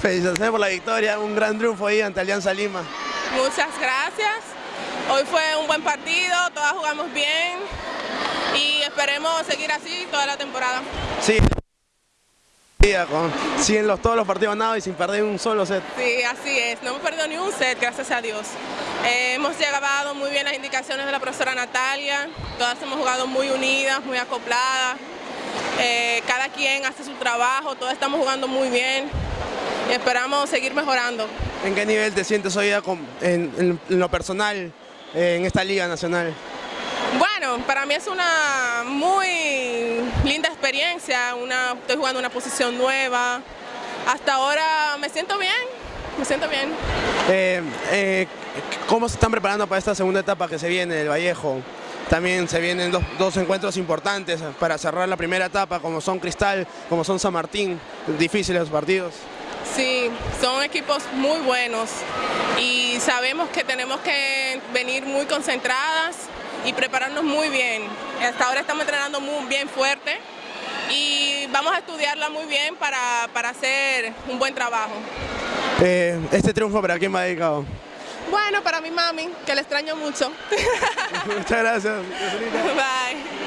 Felicitaciones por la victoria, un gran triunfo ahí ante Alianza Lima. Muchas gracias. Hoy fue un buen partido, todas jugamos bien y esperemos seguir así toda la temporada. Sí, con, siguen los, todos los partidos ganados y sin perder un solo set. Sí, así es, no hemos perdido ni un set, gracias a Dios. Eh, hemos llegado muy bien las indicaciones de la profesora Natalia, todas hemos jugado muy unidas, muy acopladas, eh, cada quien hace su trabajo, todos estamos jugando muy bien y esperamos seguir mejorando. ¿En qué nivel te sientes hoy en, lo personal en esta Liga Nacional? Bueno, para mí es una muy linda experiencia, una, estoy jugando una posición nueva, hasta ahora me siento bien, me siento bien. Eh, eh, ¿Cómo se están preparando para esta segunda etapa que se viene del Vallejo? También se vienen dos, dos, encuentros importantes para cerrar la primera etapa, como son Cristal, como son San Martín, difíciles los partidos. Sí, son equipos muy buenos y sabemos que tenemos que venir muy concentradas y prepararnos muy bien. Hasta ahora estamos entrenando muy bien fuerte y vamos a estudiarla muy bien para, hacer un buen trabajo. Eh, ¿Este triunfo para quién va dedicado? Bueno, para mi mami, que le extraño mucho. Muchas gracias. Bye.